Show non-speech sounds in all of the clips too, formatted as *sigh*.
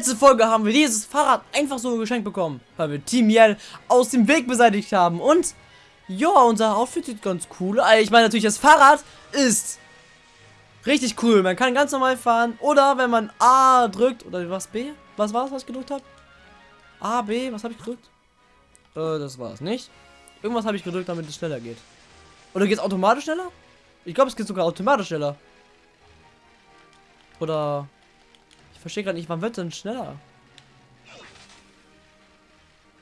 Letzte Folge haben wir dieses Fahrrad einfach so geschenkt bekommen, weil wir Team Yell aus dem Weg beseitigt haben. Und ja, unser Outfit sieht ganz cool. Also ich meine natürlich, das Fahrrad ist richtig cool. Man kann ganz normal fahren. Oder wenn man A drückt, oder was B? Was war es, was ich gedrückt habe? A, B, was habe ich gedrückt? Äh, das war es nicht. Irgendwas habe ich gedrückt, damit es schneller geht. Oder geht es automatisch schneller? Ich glaube, es geht sogar automatisch schneller. Oder... Ich verstehe gerade nicht, wann wird denn schneller?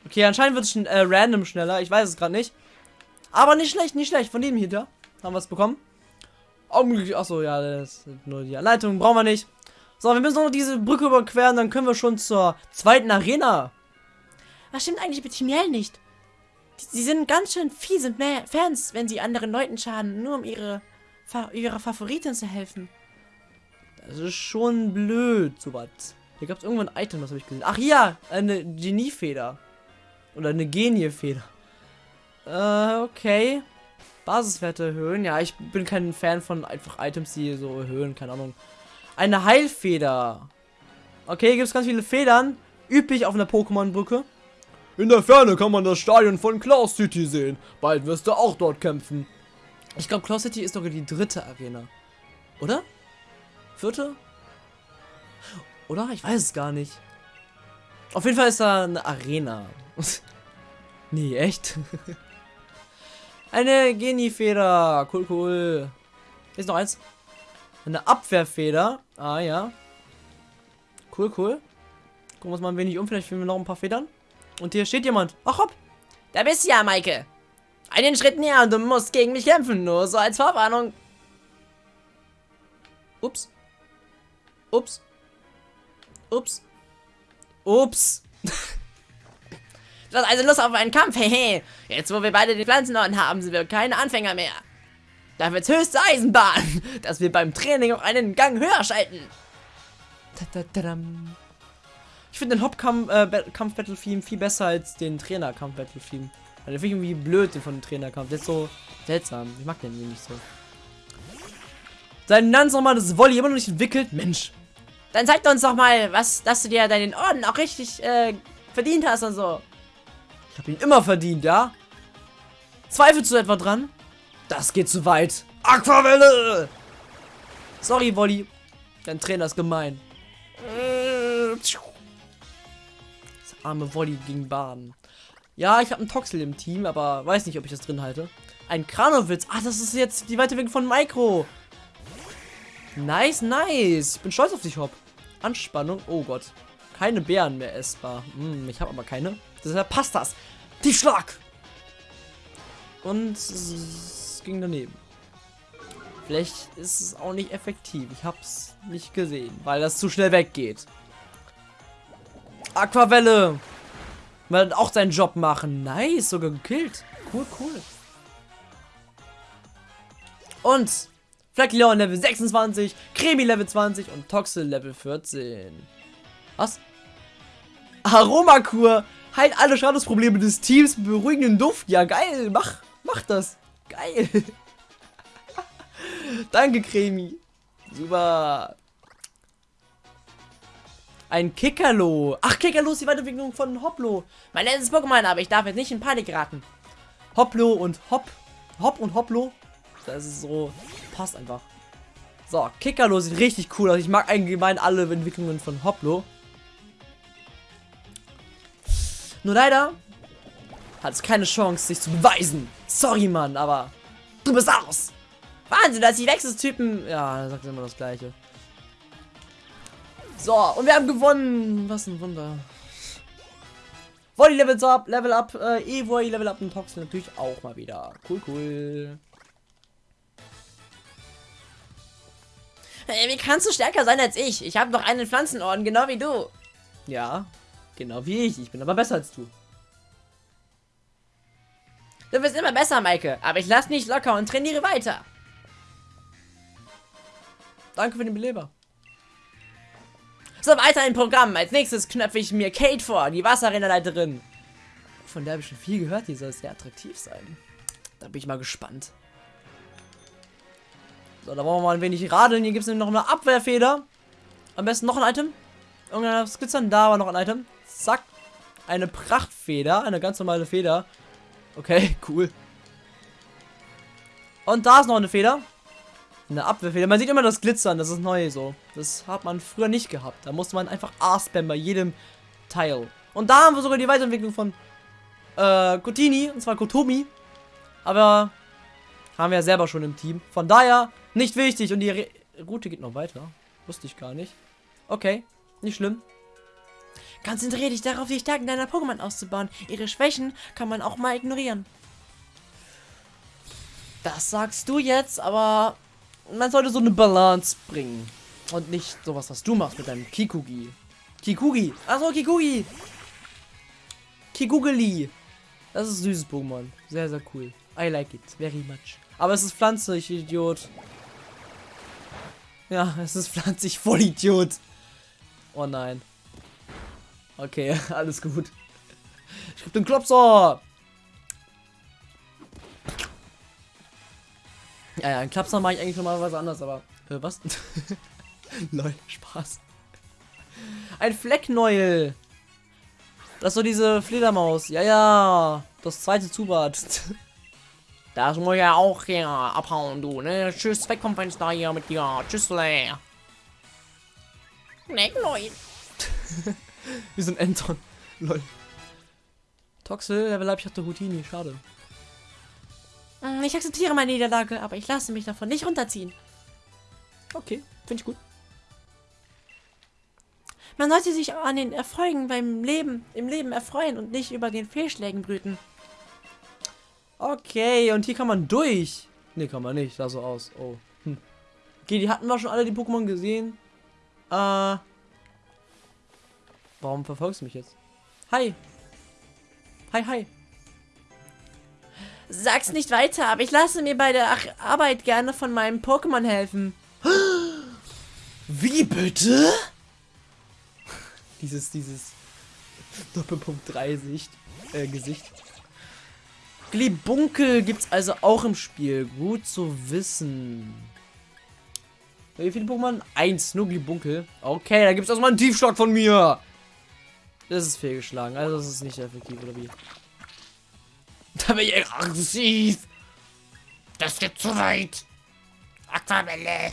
Okay, anscheinend wird es äh, random schneller. Ich weiß es gerade nicht. Aber nicht schlecht, nicht schlecht. Von dem hier da haben wir es bekommen. Achso, ja, das ist nur die Anleitung. Brauchen wir nicht. So, wir müssen noch diese Brücke überqueren. Dann können wir schon zur zweiten Arena. Was stimmt eigentlich mit Chimiel nicht? Sie sind ganz schön fies und Fans, wenn sie anderen Leuten schaden, nur um ihre, ihrer Favoritin zu helfen. Das ist schon blöd, sowas. Hier gab es irgendwo ein Item, was habe ich gesehen. Ach ja, eine Geniefeder. Oder eine Geniefeder. Äh, okay. Basiswerte erhöhen. Ja, ich bin kein Fan von einfach Items, die so erhöhen. Keine Ahnung. Eine Heilfeder. Okay, gibt es ganz viele Federn. Üblich auf einer Pokémon-Brücke. In der Ferne kann man das Stadion von Claw City sehen. Bald wirst du auch dort kämpfen. Ich glaube, Claw City ist sogar die dritte Arena. Oder? Vierte? Oder? Ich weiß es gar nicht. Auf jeden Fall ist da eine Arena. *laughs* nee, echt? *laughs* eine Genie-Feder. Cool, cool. Ist noch eins. Eine Abwehrfeder. Ah, ja. Cool, cool. Gucken wir uns mal ein wenig um. Vielleicht finden wir noch ein paar Federn. Und hier steht jemand. Ach, hopp. Da bist du ja, Maike. Einen Schritt näher und du musst gegen mich kämpfen. Nur so als Vorwarnung. Ups. Ups. Ups. Ups. Du *laughs* hast also Lust auf einen Kampf, *laughs* hehe. Jetzt, wo wir beide den Pflanzenorden haben, sind wir keine Anfänger mehr. Da wird's höchste Eisenbahn, *laughs* dass wir beim Training auch einen Gang höher schalten. Ich finde den Hauptkampf-Battle-Theme äh, viel besser als den Trainer-Kampf-Battle-Theme. Weil der finde ich irgendwie blöd, den von dem Trainerkampf. Der ist so seltsam. Ich mag den irgendwie nicht so. Sein ganz normales Volley immer noch nicht entwickelt. Mensch. Dann zeig uns doch mal, was, dass du dir deinen Orden auch richtig äh, verdient hast und so. Ich habe ihn immer verdient, ja? Zweifelst du etwa dran? Das geht zu weit. Aquavelle! Sorry, Wolli. Dein Trainer ist gemein. Das arme Wolli gegen Baden. Ja, ich habe einen Toxel im Team, aber weiß nicht, ob ich das drin halte. Ein Kranowitz. Ah, das ist jetzt die Weiterweg von Micro. Nice, nice. Ich bin stolz auf dich, Hopp. Anspannung. Oh Gott. Keine Bären mehr essbar. Hm, ich habe aber keine. Deshalb passt das. Die Schlag. Und es ging daneben. Vielleicht ist es auch nicht effektiv. Ich hab's nicht gesehen, weil das zu schnell weggeht. Aquavelle. Wird auch seinen Job machen. Nice, sogar gekillt. Cool, cool. Und Fleckleon Level 26, Cremi Level 20 und Toxel Level 14. Was? Aromakur heilt alle Schadensprobleme des Teams mit beruhigenden Duft. Ja, geil. Mach, mach das. Geil. *laughs* Danke, Cremi. Super. Ein Kickerlo. Ach, Kickerlo ist die Weiterentwicklung von Hoplo. Mein letztes Pokémon, aber ich darf jetzt nicht in Panik geraten. Hoplo und Hop. Hop und Hoplo. Das ist so passt einfach. So, Kickerlo sieht richtig cool aus. Ich mag allgemein alle Entwicklungen von Hoplo. Nur leider hat es keine Chance, sich zu beweisen. Sorry, Mann, aber du bist aus. Wahnsinn, dass die Wechseltypen... Ja, er sagt immer das Gleiche. So, und wir haben gewonnen. Was ein Wunder. Volley Levels up, Level up, äh, Evoy Level up und Toxin natürlich auch mal wieder. Cool, cool. Wie kannst du stärker sein als ich? Ich habe noch einen Pflanzenorden, genau wie du. Ja, genau wie ich. Ich bin aber besser als du. Du bist immer besser, Maike. Aber ich lass nicht locker und trainiere weiter. Danke für den Beleber. So, weiter im Programm. Als nächstes knöpfe ich mir Kate vor, die Wasserrennerleiterin. Von der habe ich schon viel gehört. Die soll sehr attraktiv sein. Da bin ich mal gespannt. So, da wollen wir mal ein wenig radeln. Hier gibt es noch eine Abwehrfeder. Am besten noch ein Item. Irgendwas glitzern. Da war noch ein Item. Zack. Eine Prachtfeder. Eine ganz normale Feder. Okay, *laughs* cool. Und da ist noch eine Feder. Eine Abwehrfeder. Man sieht immer das Glitzern. Das ist neu so. Das hat man früher nicht gehabt. Da musste man einfach A-Spam bei jedem Teil. Und da haben wir sogar die Weiterentwicklung von äh, Kotini. Und zwar Kotomi. Aber haben wir ja selber schon im Team. Von daher nicht wichtig. Und die Re Route geht noch weiter. Wusste ich gar nicht. Okay, nicht schlimm. Konzentriere dich darauf, die Stärken deiner Pokémon auszubauen. Ihre Schwächen kann man auch mal ignorieren. Das sagst du jetzt, aber man sollte so eine Balance bringen. Und nicht sowas, was du machst mit deinem Kikugi. Kikugi. Achso, Kikugi. Kikugeli. Das ist ein süßes Pokémon. Sehr, sehr cool. I like it very much. Aber es ist pflanzlich, Idiot. Ja, es ist pflanzlich, voll Idiot. Oh nein. Okay, *laughs* alles gut. Ich hab den Klopser. Ja, ja, einen Klapser mache ich eigentlich normalerweise anders, aber. Äh, was? *laughs* Lol, Spaß. Ein Fleckneuel. Das ist so diese Fledermaus. Ja, ja. Das zweite Zubat. *laughs* Das muss ja auch hier abhauen, du, ne? Tschüss, weg vom Fenster hier mit dir. Tschüss. Wie so ein Anton. Lol. Toxel, Level Up, ich hatte Houdini, schade. Ich akzeptiere meine Niederlage, aber ich lasse mich davon nicht runterziehen. Okay, finde ich gut. Man sollte sich an den Erfolgen beim Leben, im Leben erfreuen und nicht über den Fehlschlägen brüten. Okay, und hier kann man durch. Ne, kann man nicht. Sah so aus. Oh. Hm. Okay, die hatten wir schon alle die Pokémon gesehen. Äh. Warum verfolgst du mich jetzt? Hi. Hi, hi. Sag's nicht weiter, aber ich lasse mir bei der Arbeit gerne von meinem Pokémon helfen. Wie bitte? *laughs* dieses, dieses Doppelpunkt 3 Sicht, äh, Gesicht. Glibunkel gibt's also auch im Spiel. Gut zu wissen. Wie viele Pokémon? Eins, nur Glibunkel. Okay, da gibt's erstmal einen Tiefschlag von mir. Das ist fehlgeschlagen. Also das ist nicht effektiv, oder wie? *laughs* Da bin ich aggressiv. Das geht zu weit. Aquabelle.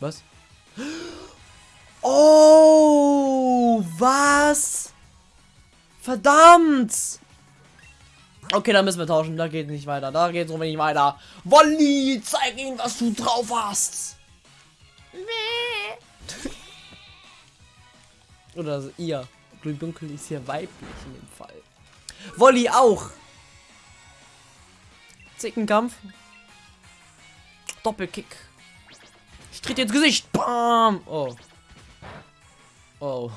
Was? *gasps* Oh, was? Verdammt. Okay, dann müssen wir tauschen. Da geht nicht weiter. Da geht es nicht weiter. Wolli, zeig ihm, was du drauf hast. Oder also ihr. Dunkel ist hier weiblich in dem Fall. Wolli auch. Zickenkampf. Doppelkick. Ich trete ins Gesicht. Bam. Oh. Oh.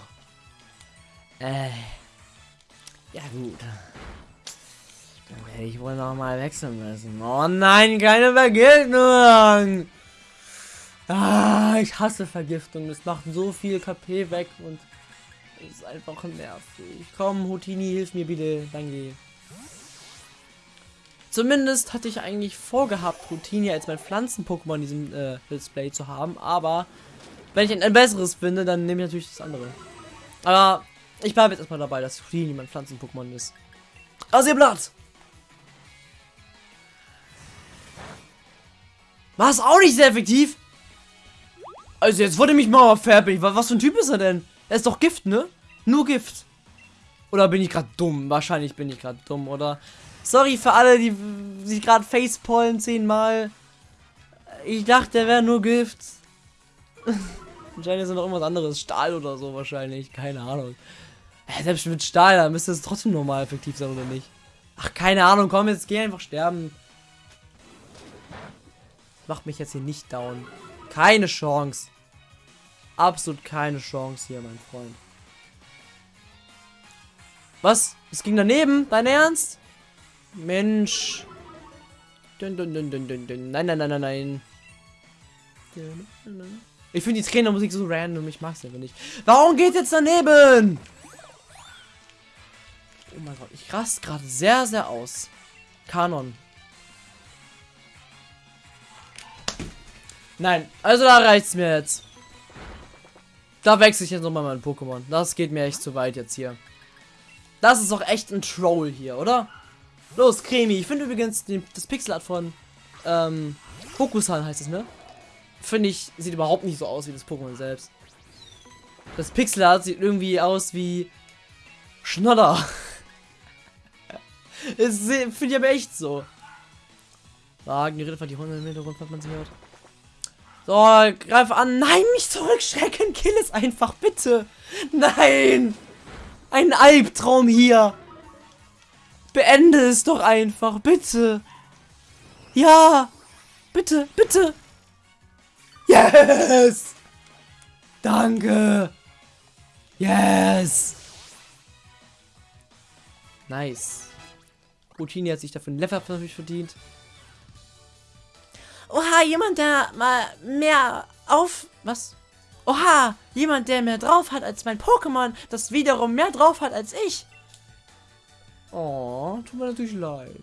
Äh. Ja gut. Dann werde ich wohl noch mal wechseln müssen. Oh nein, keine Vergiftung. Ah, ich hasse Vergiftung. Es macht so viel KP weg und ist einfach nervig. Komm, Houtini, hilf mir bitte. Danke. Zumindest hatte ich eigentlich vorgehabt, Houtini als mein Pflanzen-Pokémon in diesem äh, Display zu haben. Aber wenn ich ein, ein besseres finde, dann nehme ich natürlich das andere. Aber ich bleibe jetzt erstmal dabei, dass Houtini mein Pflanzen-Pokémon ist. Blatt! War es auch nicht sehr effektiv? Also jetzt wurde mich mal fertig. Was für ein Typ ist er denn? Er ist doch Gift, ne? Nur Gift. Oder bin ich gerade dumm? Wahrscheinlich bin ich gerade dumm, oder? Sorry für alle, die sich gerade facepollen zehnmal. Ich dachte, der wäre nur Gift. *laughs* wahrscheinlich ist er noch irgendwas anderes. Stahl oder so wahrscheinlich. Keine Ahnung. Ja, selbst mit Stahl, da müsste es trotzdem normal effektiv sein, oder nicht? Ach, keine Ahnung. Komm, jetzt geh einfach sterben. Macht mich jetzt hier nicht down. Keine Chance. Absolut keine Chance hier, mein Freund. Was? Es ging daneben? Dein Ernst? Mensch. Dun, dun, dun, dun, dun, dun. Nein, nein, nein, nein, nein. Ich finde die Trainermusik so random. Ich mag es einfach nicht. Warum geht jetzt daneben? Oh mein Gott, ich rast gerade sehr, sehr aus. Kanon. Nein, also da reicht's mir jetzt. Da wechsle ich jetzt nochmal mein Pokémon. Das geht mir echt zu weit jetzt hier. Das ist doch echt ein Troll hier, oder? Los, Cremi. Ich finde übrigens den, das Pixelart von ähm, Pokusan heißt es, ne? Finde ich, sieht überhaupt nicht so aus wie das Pokémon selbst. Das Pixelart sieht irgendwie aus wie Schnodder. *laughs* Das finde ich aber echt so. Wagen, die Ritter, die Hunde im Hintergrund, was man sie hört. So, greif an. Nein, nicht zurückschrecken. Kill es einfach, bitte. Nein. Ein Albtraum hier. Beende es doch einfach, bitte. Ja. Bitte, bitte. Yes. Danke. Yes. Nice. Routine hat sich dafür ein Level natürlich verdient. Oha, jemand, der mal mehr auf... Was? Oha, jemand, der mehr drauf hat als mein Pokémon, das wiederum mehr drauf hat als ich. Oh, tut mir natürlich leid.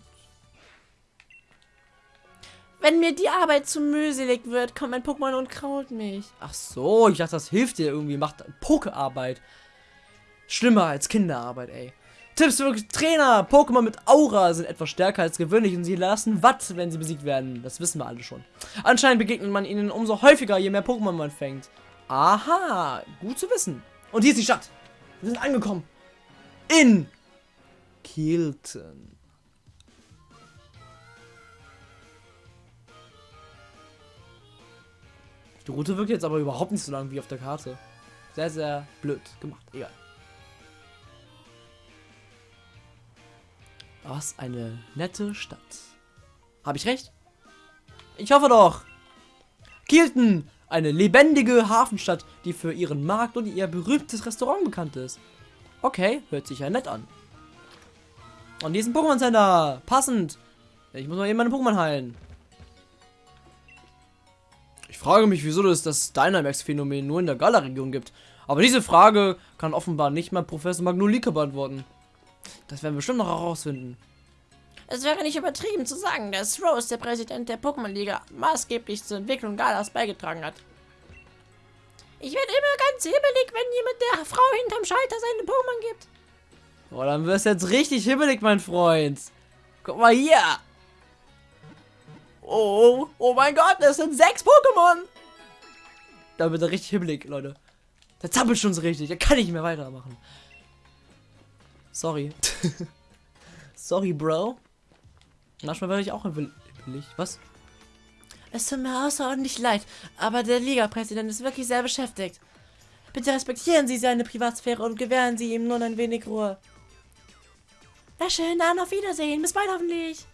Wenn mir die Arbeit zu mühselig wird, kommt mein Pokémon und kraut mich. Ach so, ich dachte, das hilft dir irgendwie, macht Pokearbeit. Schlimmer als Kinderarbeit, ey. Tipps für Trainer. Pokémon mit Aura sind etwas stärker als gewöhnlich und sie lassen Watt, wenn sie besiegt werden. Das wissen wir alle schon. Anscheinend begegnet man ihnen umso häufiger, je mehr Pokémon man fängt. Aha, gut zu wissen. Und hier ist die Stadt. Wir sind angekommen. In Kielten. Die Route wirkt jetzt aber überhaupt nicht so lang wie auf der Karte. Sehr, sehr blöd gemacht. Egal. Was eine nette Stadt. Habe ich recht? Ich hoffe doch. Kielten, eine lebendige Hafenstadt, die für ihren Markt und ihr berühmtes Restaurant bekannt ist. Okay, hört sich ja nett an. Und diesen Pokémon Center. Passend. Ich muss mal eben meine Pokémon heilen. Ich frage mich, wieso es das Dynamax-Phänomen nur in der Gala-Region gibt. Aber diese Frage kann offenbar nicht mal Professor Magnolika beantworten. Das werden wir bestimmt noch herausfinden. Es wäre nicht übertrieben zu sagen, dass Rose, der Präsident der Pokémon-Liga, maßgeblich zur Entwicklung Galas beigetragen hat. Ich werde immer ganz hibbelig, wenn jemand der Frau hinterm Schalter seine Pokémon gibt. Oh, dann wirst du jetzt richtig hibbelig, mein Freund. Guck mal hier. Oh, oh mein Gott, das sind sechs Pokémon. Da wird er richtig hibbelig, Leute. Der zappelt schon so richtig. Da kann ich nicht mehr weitermachen. Sorry. *laughs* Sorry, Bro. Manchmal werde ich auch hibbelig. Was? Es tut mir außerordentlich leid, aber der Liga-Präsident ist wirklich sehr beschäftigt. Bitte respektieren Sie seine Privatsphäre und gewähren Sie ihm nun ein wenig Ruhe. Na schön, dann auf Wiedersehen. Bis bald hoffentlich.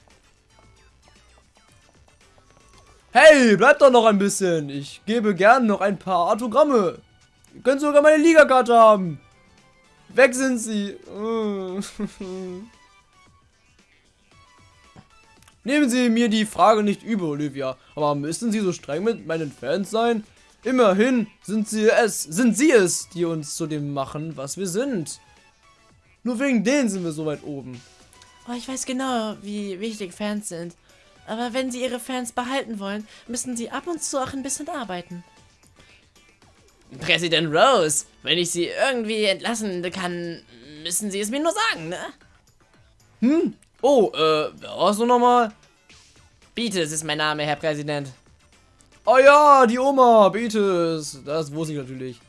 Hey, bleibt doch noch ein bisschen. Ich gebe gern noch ein paar Autogramme. Ihr könnt sogar meine Ligakarte haben. Weg sind sie. *laughs* Nehmen Sie mir die Frage nicht über, Olivia. Aber müssen Sie so streng mit meinen Fans sein? Immerhin sind sie es, sind sie es, die uns zu dem machen, was wir sind. Nur wegen denen sind wir so weit oben. Oh, ich weiß genau, wie wichtig Fans sind. Aber wenn sie ihre Fans behalten wollen, müssen sie ab und zu auch ein bisschen arbeiten. Präsident Rose, wenn ich sie irgendwie entlassen kann, müssen sie es mir nur sagen, ne? Hm? Oh, äh, wer warst du nochmal? Beatus ist mein Name, Herr Präsident. Oh ja, die Oma, Beatus. Das wusste ich natürlich.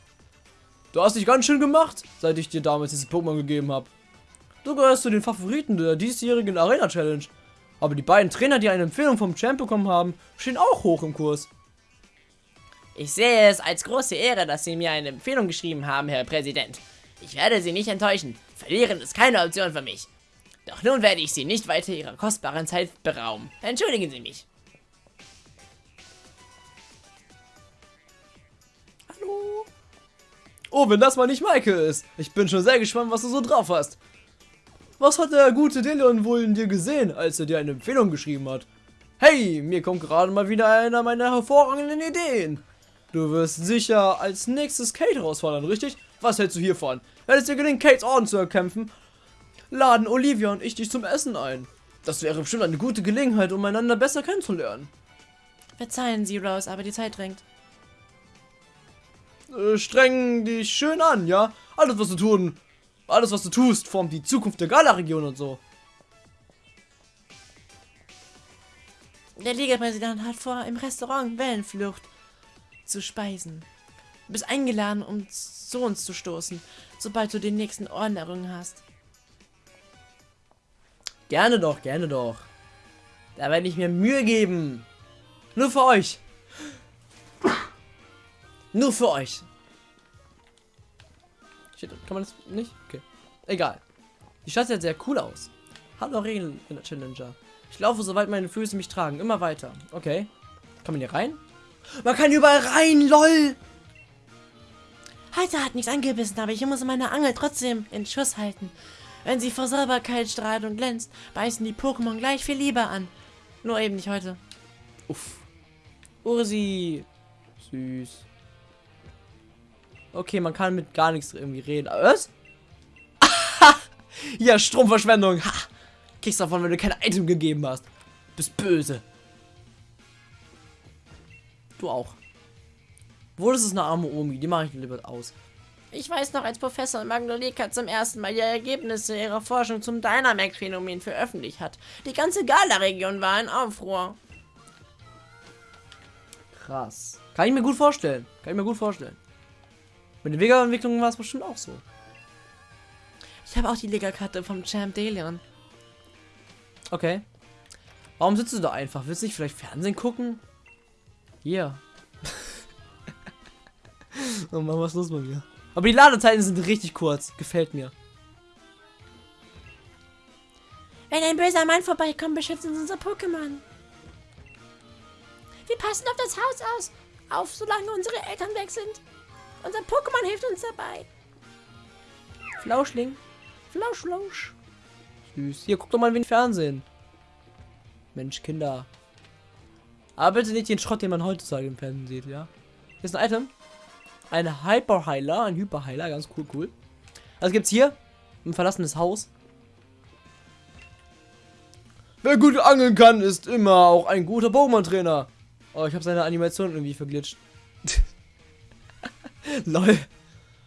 Du hast dich ganz schön gemacht, seit ich dir damals dieses Pokémon gegeben habe. Du gehörst zu den Favoriten der diesjährigen Arena Challenge. Aber die beiden Trainer, die eine Empfehlung vom Champ bekommen haben, stehen auch hoch im Kurs. Ich sehe es als große Ehre, dass Sie mir eine Empfehlung geschrieben haben, Herr Präsident. Ich werde Sie nicht enttäuschen. Verlieren ist keine Option für mich. Doch nun werde ich Sie nicht weiter Ihrer kostbaren Zeit berauben. Entschuldigen Sie mich. Hallo? Oh, wenn das mal nicht Maike ist. Ich bin schon sehr gespannt, was du so drauf hast. Was hat der gute Dillon wohl in dir gesehen, als er dir eine Empfehlung geschrieben hat? Hey, mir kommt gerade mal wieder einer meiner hervorragenden Ideen. Du wirst sicher als nächstes Kate herausfordern, richtig? Was hältst du hiervon? Wenn es dir gelingt, Kates Orden zu erkämpfen, laden Olivia und ich dich zum Essen ein. Das wäre bestimmt eine gute Gelegenheit, um einander besser kennenzulernen. Verzeihen Sie, Rose, aber die Zeit drängt. äh, streng dich schön an, ja? Alles, was du tun, alles, was du tust, formt die Zukunft der Gala-Region und so. Der Ligapräsident hat vor, im Restaurant Wellenflucht zu speisen. Du bist eingeladen, um zu uns zu stoßen, sobald du den nächsten Orden errungen hast. Gerne doch, gerne doch. Da werde ich mir Mühe geben. Nur für euch. Nur für euch. Shit, kann man das nicht? Okay. Egal. Die Stadt sieht sehr cool aus. Hallo Regeln Challenger. Ich laufe, soweit meine Füße mich tragen. Immer weiter. Okay. Kann man hier rein? Man kann überall rein, lol! Heute hat nichts angebissen, aber ich muss meine Angel trotzdem in Schuss halten. Wenn sie vor Sauberkeit strahlt und glänzt, beißen die Pokémon gleich viel lieber an. Nur eben nicht heute. Uff. Ursi. Süß. Okay, man kann mit gar nichts irgendwie reden. Was? *laughs* ja, Stromverschwendung. Ha! Kriegst davon, wenn du kein Item gegeben hast. Bist böse. Du auch. Wo ist es eine arme Omi? Die mache ich lieber aus. Ich weiß noch, als Professor Magnolika zum ersten Mal die Ergebnisse ihrer Forschung zum Dynamax-Phänomen veröffentlicht hat. Die ganze Gala-Region war in Aufruhr. Krass. Kann ich mir gut vorstellen. Kann ich mir gut vorstellen. Mit den Vega-Entwicklungen war es bestimmt auch so. Ich habe auch die Liga-Karte vom Champ Delion. Okay. Warum sitzt du da einfach? Willst du nicht vielleicht Fernsehen gucken? Hier. *laughs* oh Mann, was ist los bei mir? Aber die Ladezeiten sind richtig kurz. Gefällt mir. Wenn ein böser Mann vorbeikommt, beschützen uns unser Pokémon. Wir passen auf das Haus aus, auf, solange unsere Eltern weg sind. Unser Pokémon hilft uns dabei. Flauschling. Flauschlausch. Süß. Hier, guck doch mal ein wenig Fernsehen. Mensch, Kinder. Aber bitte nicht den Schrott, den man heutzutage im Fernsehen sieht, ja? Hier ist ein Item. Ein Hyperheiler, ein Hyperheiler, ganz cool, cool. Also gibt's hier ein verlassenes Haus. Wer gut angeln kann, ist immer auch ein guter Pokémon-Trainer. Oh, ich habe seine Animation irgendwie verglitscht. *laughs* Lol.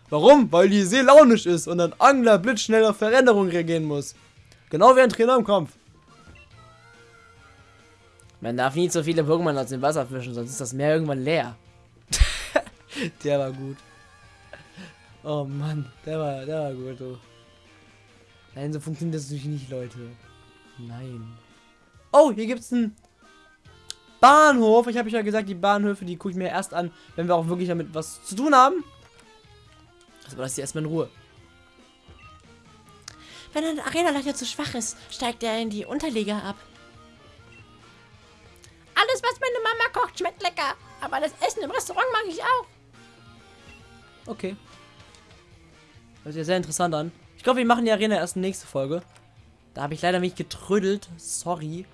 Warum? Weil die sehr launisch ist und ein Angler blitzschnell auf Veränderungen reagieren muss. Genau wie ein Trainer im Kampf. Man darf nie so viele Pokémon aus dem Wasser fischen, sonst ist das Meer irgendwann leer. *laughs* der war gut. Oh Mann, der war, der war gut. Oh. Nein, so funktioniert das natürlich nicht, Leute. Nein. Oh, hier gibt's einen Bahnhof. Ich habe ja gesagt, die Bahnhöfe, die gucke ich mir erst an, wenn wir auch wirklich damit was zu tun haben. Also lass die erstmal in Ruhe. Wenn ein Arena-Leiter zu schwach ist, steigt er in die Unterliga ab. Kocht, schmeckt lecker. Aber das Essen im Restaurant mag ich auch. Okay. Hört sich ja sehr interessant an. Ich glaube, wir machen die Arena erst nächste Folge. Da habe ich leider mich getrödelt. Sorry.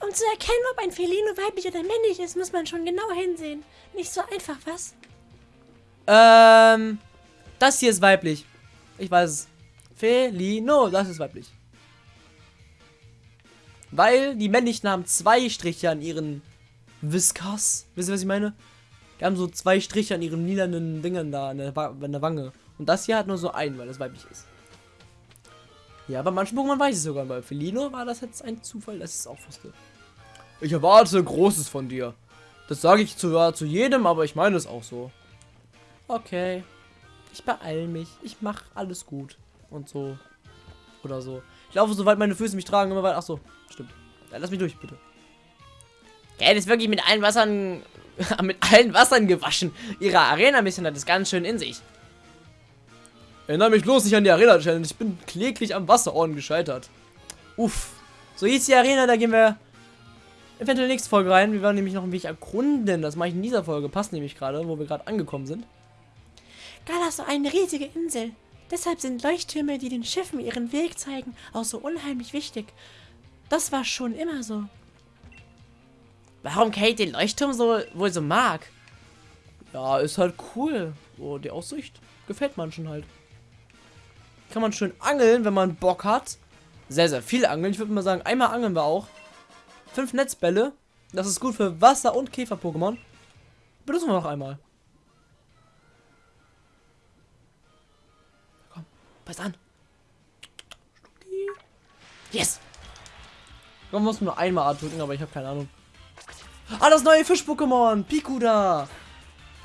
Um zu erkennen, ob ein Felino weiblich oder männlich ist, muss man schon genau hinsehen. Nicht so einfach, was? Ähm, das hier ist weiblich. Ich weiß es. Felino, das ist weiblich. Weil die männlichen haben zwei Striche an ihren Whiskers. Wisst ihr, was ich meine? Die haben so zwei Striche an ihren lilanen Dingern da an der, an der Wange. Und das hier hat nur so einen, weil das weiblich ist. Ja, bei manchen Pokémon weiß ich sogar. Bei Felino war das jetzt ein Zufall, dass ich es auch wusste. Ich erwarte Großes von dir. Das sage ich zwar zu jedem, aber ich meine es auch so. Okay. Ich beeil mich. Ich mache alles gut. Und so. Oder so. Ich laufe, soweit meine Füße mich tragen, immer weiter. Ach so, stimmt. Ja, lass mich durch, bitte. Er ist wirklich mit allen Wassern. *laughs* mit allen Wassern gewaschen. Ihre Arena-Mission hat es ganz schön in sich. Erinnere mich bloß nicht an die Arena-Challenge. Ich bin kläglich am Wasserorden gescheitert. Uff. So hieß die Arena, da gehen wir eventuell nächste Folge rein. Wir werden nämlich noch ein wenig erkunden. Das mache ich in dieser Folge. Passt nämlich gerade, wo wir gerade angekommen sind. Gala ist so eine riesige Insel. Deshalb sind Leuchttürme, die den Schiffen ihren Weg zeigen, auch so unheimlich wichtig. Das war schon immer so. Warum Kate den Leuchtturm so wohl so mag? Ja, ist halt cool. Oh, die Aussicht gefällt manchen halt. Kann man schön angeln, wenn man Bock hat. Sehr, sehr viel angeln. Ich würde mal sagen, einmal angeln wir auch. Fünf Netzbälle. Das ist gut für Wasser- und Käfer-Pokémon. Benutzen wir noch einmal. Komm, pass an. Yes! Man muss nur einmal A drücken, aber ich habe keine Ahnung. Ah, das neue Fisch-Pokémon! Piku da!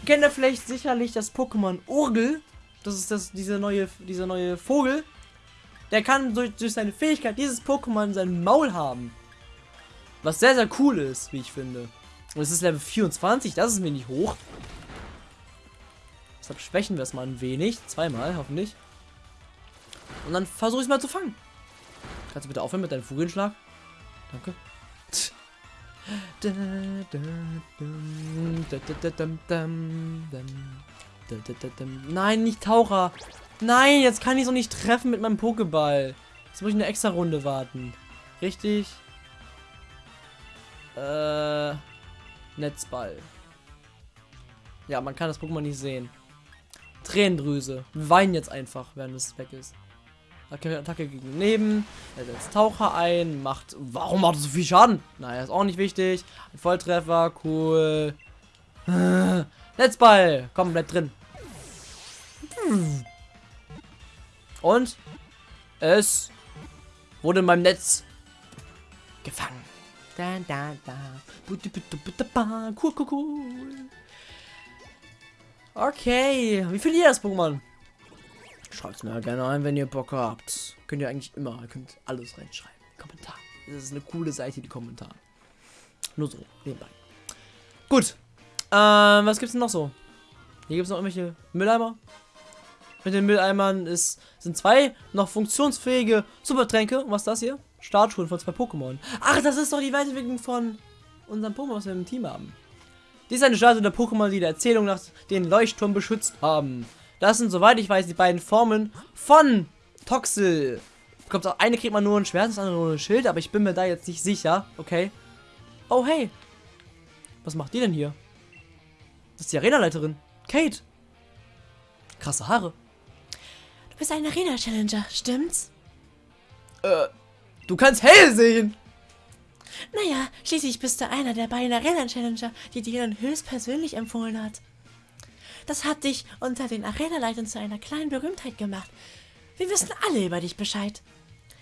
Kennt ihr vielleicht sicherlich das Pokémon Urgel? Das ist das, diese neue, dieser neue Vogel. Der kann durch, durch seine Fähigkeit dieses Pokémon in seinem Maul haben. Was sehr, sehr cool ist, wie ich finde. Und es ist Level 24, das ist wenig hoch. Deshalb schwächen wir es mal ein wenig. Zweimal, hoffentlich. Und dann versuche ich es mal zu fangen. Kannst du bitte aufhören mit deinem Vogelschlag? Danke. Nein, nicht Taucher. Nein, jetzt kann ich so nicht treffen mit meinem Pokéball. Jetzt muss ich eine extra Runde warten. Richtig. Äh, Netzball. Ja, man kann das Pokémon nicht sehen. Tränendrüse. Wir weinen jetzt einfach, während es weg ist. Attacke gegen neben. Er setzt Taucher ein. Macht. Warum macht er so viel Schaden? Naja, ist auch nicht wichtig. Ein Volltreffer. Cool. *laughs* Netzball. Komm, bleib drin. Und es wurde in meinem Netz gefangen. Da, da, da. Cool, cool, cool. Okay, wie findet ihr das Pokémon? Schreibt mir gerne ein, wenn ihr Bock habt. Könnt ihr eigentlich immer, könnt alles reinschreiben. Kommentar. Das ist eine coole Seite, die Kommentare. Nur so, nebenbei. Gut. Ähm, was gibt's denn noch so? Hier gibt es noch irgendwelche Mülleimer. Mit den Mülleimern ist, sind zwei noch funktionsfähige Supertränke. Und was ist das hier? Startschulen von zwei Pokémon. Ach, das ist doch die Weiterentwicklung von unserem Pokémon, was wir im Team haben. Dies ist eine Statue der Pokémon, die der Erzählung nach den Leuchtturm beschützt haben. Das sind, soweit ich weiß, die beiden Formen von Toxel. Kommt auch eine kriegt man nur ein Schwert, das andere nur ein Schild, aber ich bin mir da jetzt nicht sicher. Okay. Oh, hey. Was macht die denn hier? Das ist die Arenaleiterin. Kate. Krasse Haare. Du bist ein Arena-Challenger, stimmt's? Äh, du kannst hell sehen. Naja, schließlich bist du einer der beiden Arena-Challenger, die dir höchstpersönlich empfohlen hat. Das hat dich unter den Arena-Leitern zu einer kleinen Berühmtheit gemacht. Wir wissen alle über dich Bescheid.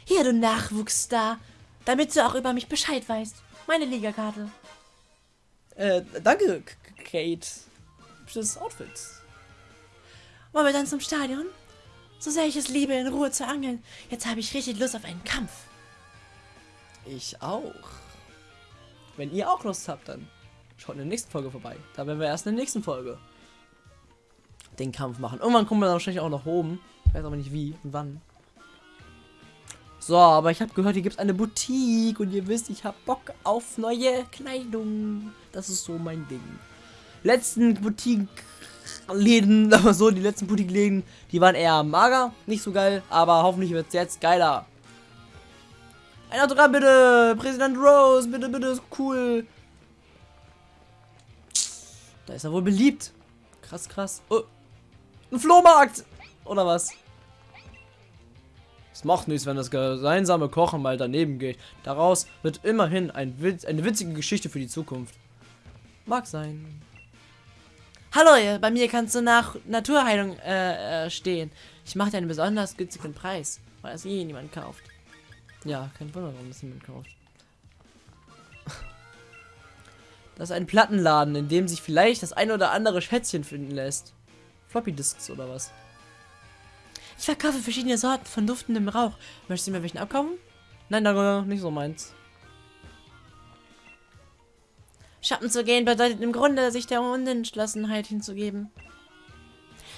Hier, du Nachwuchsstar, damit du auch über mich Bescheid weißt. Meine Ligakarte. Äh, danke, Kate. Hübsches Outfit. Wollen wir dann zum Stadion? So sehr ich es liebe, in Ruhe zu angeln. Jetzt habe ich richtig Lust auf einen Kampf. Ich auch. Wenn ihr auch Lust habt, dann schaut in der nächsten Folge vorbei. Da werden wir erst in der nächsten Folge den Kampf machen. Irgendwann kommen wir dann wahrscheinlich auch nach oben. Ich weiß aber nicht wie und wann. So, aber ich habe gehört, hier gibt es eine Boutique und ihr wisst, ich habe Bock auf neue Kleidung. Das ist so mein Ding. Letzten Boutique-Läden, *laughs* aber so, die letzten Boutique-Läden, die waren eher mager, nicht so geil, aber hoffentlich wird es jetzt geiler. Ein Autogramm bitte! Präsident Rose, bitte, bitte, ist cool. Da ist er wohl beliebt. Krass, krass. Oh. Ein Flohmarkt! Oder was? Es macht nichts, wenn das gemeinsame Kochen mal daneben geht. Daraus wird immerhin ein Witz, eine witzige Geschichte für die Zukunft. Mag sein. Hallo, bei mir kannst du nach Naturheilung äh, äh, stehen. Ich mache dir einen besonders günstigen Preis, weil es eh niemand kauft. Ja, kein Wunder, warum das niemand kauft. *laughs* Das ist ein Plattenladen, in dem sich vielleicht das ein oder andere Schätzchen finden lässt. Floppy Disks oder was? Ich verkaufe verschiedene Sorten von duftendem Rauch. Möchtest du mir welchen abkaufen? Nein, danke, nicht so meins. Schatten zu gehen bedeutet im Grunde, sich der Unentschlossenheit hinzugeben.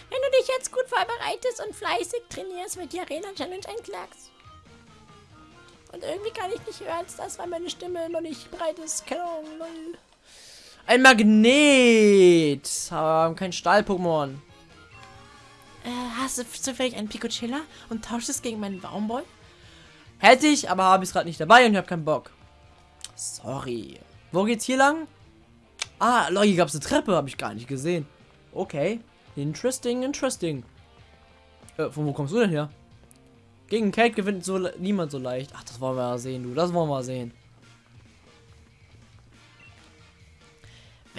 Wenn du dich jetzt gut vorbereitest und fleißig trainierst, wird die Arena Challenge ein Klacks. Und irgendwie kann ich nicht hören, als das, weil meine Stimme noch nicht bereit ist. Keine Ahnung, lol. Ein Magnet! Aber kein Stahl-Pokémon. Äh, hast du zufällig einen Picocilla und tauschst es gegen meinen Baumboy? Hätte ich, aber habe ich es gerade nicht dabei und ich habe keinen Bock. Sorry. Wo geht's hier lang? Ah, Leute, hier gab es eine Treppe, habe ich gar nicht gesehen. Okay. Interesting, interesting. Äh, von wo kommst du denn her? Gegen Kate gewinnt so niemand so leicht. Ach, das wollen wir ja sehen, du. Das wollen wir sehen.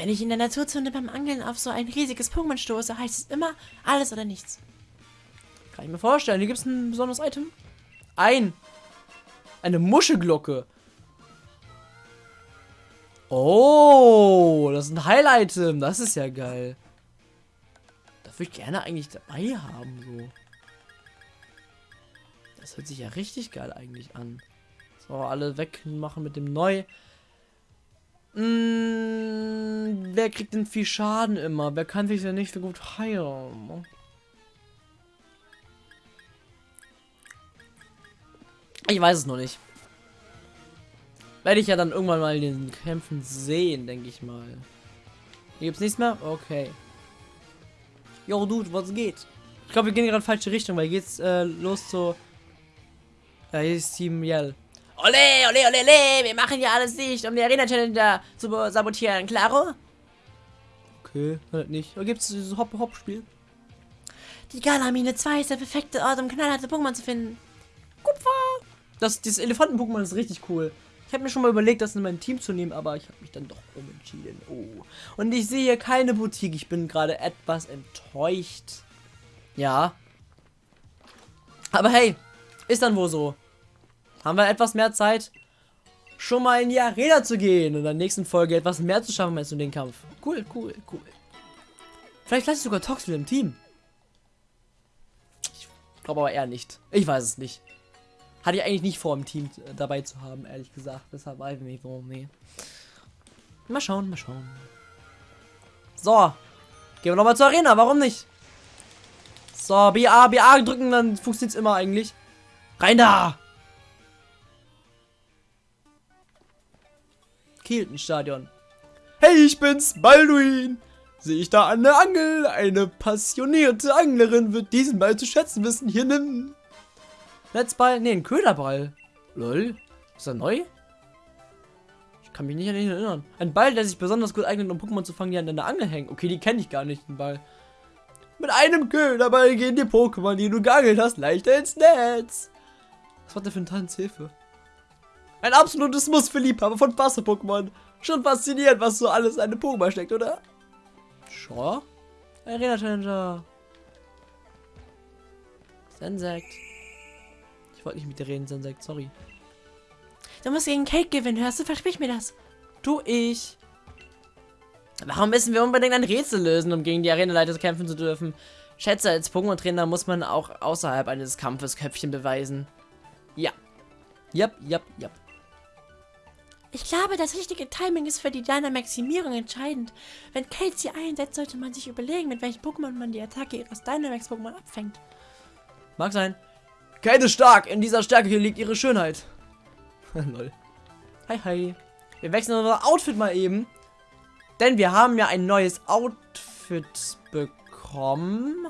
Wenn ich in der Naturzone beim Angeln auf so ein riesiges Pokémon stoße, heißt es immer alles oder nichts. Kann ich mir vorstellen. Hier gibt es ein besonderes Item. Ein. Eine Muschelglocke. Oh, das ist ein Highlight-Item. Das ist ja geil. Das würde ich gerne eigentlich dabei haben, so. Das hört sich ja richtig geil eigentlich an. So, alle wegmachen mit dem Neu. Mmh, wer kriegt denn viel Schaden immer? Wer kann sich ja nicht so gut heilen? Ich weiß es noch nicht. Werde ich ja dann irgendwann mal in den Kämpfen sehen, denke ich mal. Hier gibt's nichts mehr? Okay. Yo, Dude, was geht? Ich glaube, wir gehen gerade in falsche Richtung, weil geht's äh, los zu... Ja, hier ist Team Yell. Ole, ole, ole, ole, wir machen ja alles nicht, um die Arena Challenger zu sabotieren, klaro? Okay, halt nicht. Da gibt es dieses Hop-Hop-Spiel. Die Galamine 2 ist der perfekte Ort, um knallharte Pokémon zu finden. Kupfer! Das, dieses Elefanten-Pokémon ist richtig cool. Ich habe mir schon mal überlegt, das in mein Team zu nehmen, aber ich habe mich dann doch umentschieden. Oh. Und ich sehe hier keine Boutique. Ich bin gerade etwas enttäuscht. Ja. Aber hey, ist dann wohl so. Haben wir etwas mehr Zeit, schon mal in die Arena zu gehen und in der nächsten Folge etwas mehr zu schaffen als in den Kampf. Cool, cool, cool. Vielleicht lasse ich sogar Tox wieder im Team. Ich glaube aber eher nicht. Ich weiß es nicht. Hatte ich eigentlich nicht vor, im Team dabei zu haben, ehrlich gesagt. Deshalb weiß ich nicht, warum. Nee. Mal schauen, mal schauen. So. Gehen wir nochmal zur Arena, warum nicht? So, BA, BA drücken, dann funktioniert es immer eigentlich. Rein da! Kielten-Stadion. Hey, ich bin's, Balduin! Sehe ich da der Angel? Eine passionierte Anglerin wird diesen Ball zu schätzen wissen. Hier nimm. Netzball? Ne, ein Köderball. Lol. Ist er neu? Ich kann mich nicht an ihn erinnern. Ein Ball, der sich besonders gut eignet, um Pokémon zu fangen, die an der Angel hängen. Okay, die kenne ich gar nicht, den Ball. Mit einem Köderball gehen die Pokémon, die du geangelt hast, leichter ins Netz. Was war der für ein Tanzhilfe? Ein absolutes Muss für Liebhaber von Wasser-Pokémon. Schon faszinierend, was so alles in einem Pokémon steckt, oder? Sure. Arena Challenger. Sensect. Ich wollte nicht mit dir reden, Sensect, sorry. Du musst gegen Kate gewinnen, hörst du? Versprich mir das. Tu ich. Warum müssen wir unbedingt ein Rätsel lösen, um gegen die Arenaleiter kämpfen zu dürfen? Schätze, als Pokémon-Trainer muss man auch außerhalb eines Kampfes Köpfchen beweisen. Ja. Yep, yep, yep. Ich glaube, das richtige Timing ist für die Dynamaximierung entscheidend. Wenn Kate sie einsetzt, sollte man sich überlegen, mit welchem Pokémon man die Attacke ihres Dynamax-Pokémon abfängt. Mag sein. Kate ist stark. In dieser Stärke hier liegt ihre Schönheit. *laughs* Lol. Hi, hi. Wir wechseln unser Outfit mal eben. Denn wir haben ja ein neues Outfit bekommen.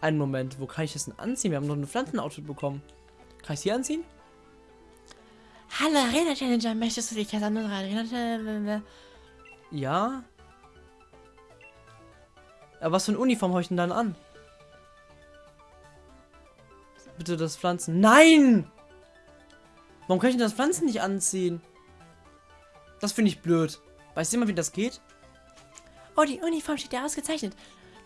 Einen Moment, wo kann ich das denn anziehen? Wir haben noch ein Pflanzen-Outfit bekommen. Kann ich sie anziehen? Hallo Arena Challenger, möchtest du dich als andere Arena Challenger? Ja. Aber was für eine Uniform habe ich denn dann an? Bitte das Pflanzen. Nein! Warum kann ich denn das Pflanzen nicht anziehen? Das finde ich blöd. Weißt du mal, wie das geht? Oh, die Uniform steht ja ausgezeichnet.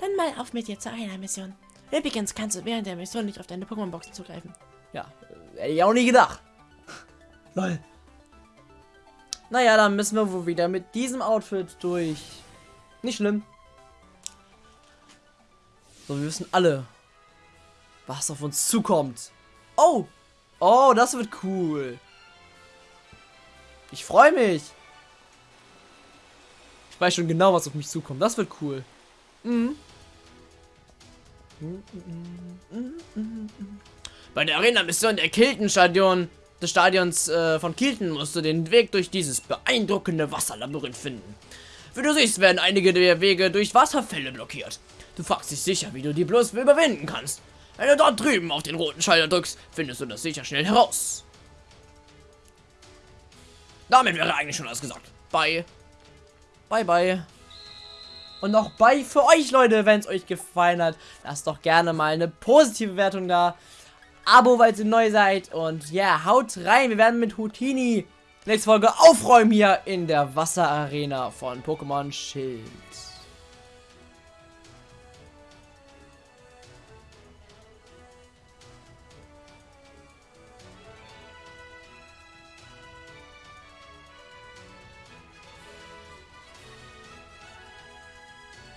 Dann mal auf mit dir zu einer Mission. Übrigens kannst du während der Mission nicht auf deine Pokémon-Boxen zugreifen. Ja, äh, hätte ich auch nie gedacht. Lol. Naja, dann müssen wir wohl wieder mit diesem Outfit durch. Nicht schlimm. So, wir wissen alle, was auf uns zukommt. Oh! Oh, das wird cool. Ich freue mich. Ich weiß schon genau, was auf mich zukommt. Das wird cool. Mhm. Bei der Arena-Mission der Kilton-Stadion des Stadions äh, von Kilton musst du den Weg durch dieses beeindruckende Wasserlabyrinth finden. Wie du siehst, werden einige der Wege durch Wasserfälle blockiert. Du fragst dich sicher, wie du die bloß überwinden kannst. Wenn du dort drüben auf den roten Schalter drückst, findest du das sicher schnell heraus. Damit wäre eigentlich schon alles gesagt. Bye. Bye, bye. Und noch bye für euch, Leute, wenn es euch gefallen hat. Lasst doch gerne mal eine positive Wertung da. Abo, weil ihr neu seid. Und ja, haut rein. Wir werden mit Houtini nächste Folge aufräumen hier in der Wasserarena von Pokémon Schild.